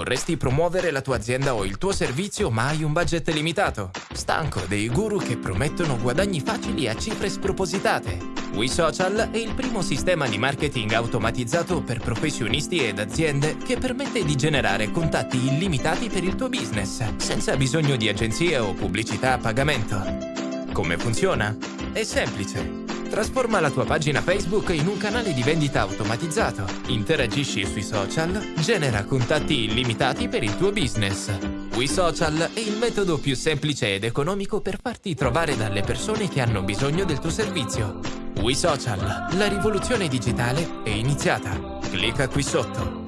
Vorresti promuovere la tua azienda o il tuo servizio ma hai un budget limitato? Stanco dei guru che promettono guadagni facili a cifre spropositate? WeSocial è il primo sistema di marketing automatizzato per professionisti ed aziende che permette di generare contatti illimitati per il tuo business, senza bisogno di agenzie o pubblicità a pagamento. Come funziona? È semplice. Trasforma la tua pagina Facebook in un canale di vendita automatizzato. Interagisci sui social, genera contatti illimitati per il tuo business. WeSocial è il metodo più semplice ed economico per farti trovare dalle persone che hanno bisogno del tuo servizio. WeSocial, la rivoluzione digitale è iniziata. Clicca qui sotto.